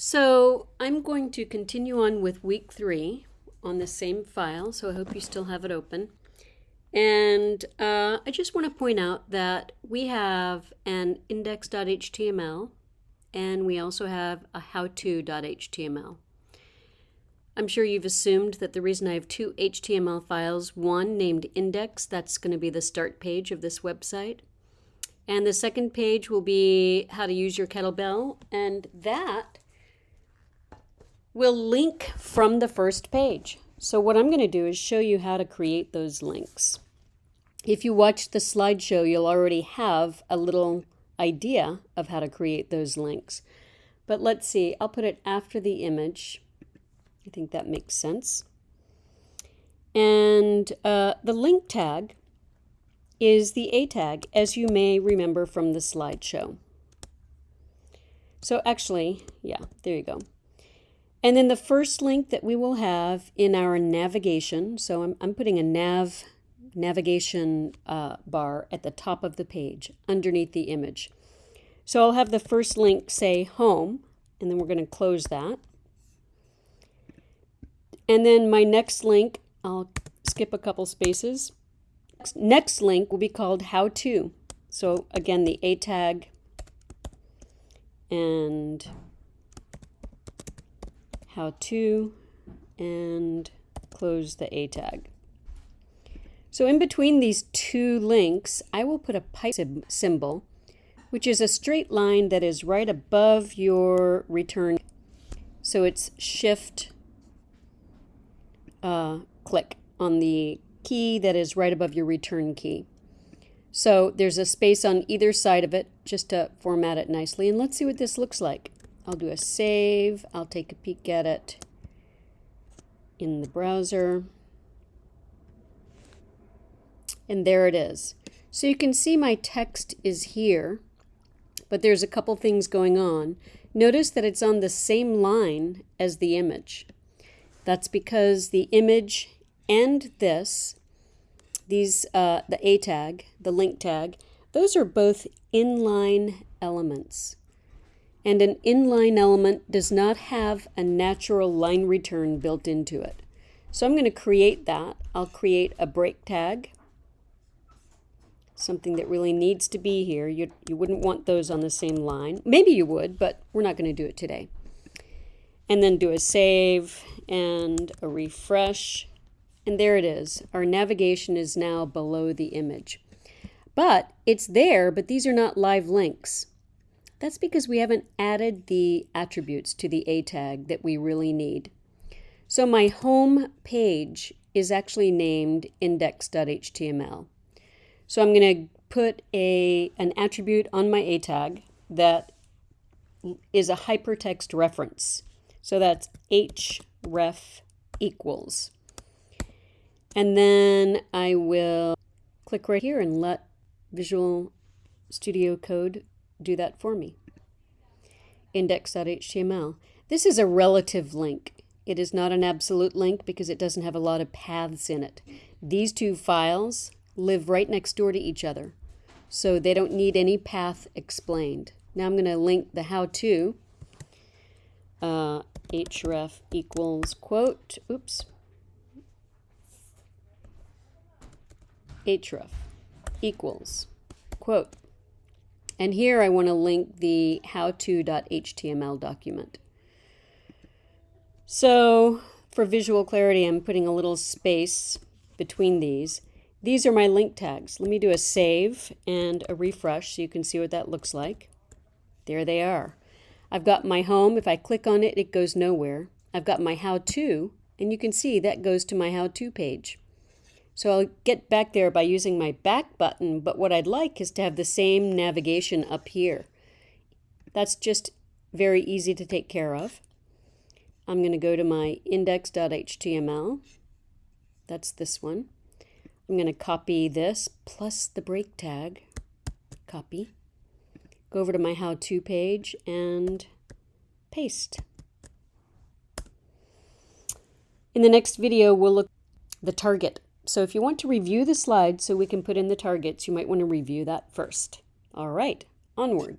So I'm going to continue on with week three on the same file, so I hope you still have it open. And uh, I just want to point out that we have an index.html and we also have a howto.html. I'm sure you've assumed that the reason I have two HTML files, one named index, that's going to be the start page of this website, and the second page will be how to use your kettlebell, and that will link from the first page. So what I'm going to do is show you how to create those links. If you watch the slideshow, you'll already have a little idea of how to create those links. But let's see, I'll put it after the image I think that makes sense. And uh, the link tag is the A tag, as you may remember from the slideshow. So actually, yeah, there you go. And then the first link that we will have in our navigation, so I'm, I'm putting a nav navigation uh, bar at the top of the page underneath the image. So I'll have the first link say home, and then we're going to close that. And then my next link, I'll skip a couple spaces. Next link will be called how to. So again, the A tag and how to and close the A tag. So in between these two links, I will put a pipe symbol, which is a straight line that is right above your return. So it's shift uh, click on the key that is right above your return key. So there's a space on either side of it just to format it nicely. And let's see what this looks like. I'll do a save. I'll take a peek at it in the browser. And there it is. So you can see my text is here, but there's a couple things going on. Notice that it's on the same line as the image. That's because the image and this, these, uh, the A tag, the link tag, those are both inline elements. And an inline element does not have a natural line return built into it. So I'm going to create that. I'll create a break tag, something that really needs to be here. You, you wouldn't want those on the same line. Maybe you would, but we're not going to do it today and then do a save and a refresh. And there it is. Our navigation is now below the image. But it's there, but these are not live links. That's because we haven't added the attributes to the A tag that we really need. So my home page is actually named index.html. So I'm going to put a, an attribute on my A tag that is a hypertext reference. So that's href equals. And then I will click right here and let Visual Studio Code do that for me. Index.html. This is a relative link. It is not an absolute link because it doesn't have a lot of paths in it. These two files live right next door to each other, so they don't need any path explained. Now I'm going to link the how-to uh, href equals quote, oops, href equals quote. And here I want to link the howto.html document. So for visual clarity, I'm putting a little space between these. These are my link tags. Let me do a save and a refresh so you can see what that looks like. There they are. I've got my home. If I click on it, it goes nowhere. I've got my how-to, and you can see that goes to my how-to page. So I'll get back there by using my back button, but what I'd like is to have the same navigation up here. That's just very easy to take care of. I'm going to go to my index.html. That's this one. I'm going to copy this plus the break tag. Copy go over to my how-to page and paste. In the next video, we'll look the target. So if you want to review the slides so we can put in the targets, you might want to review that first. All right, onward.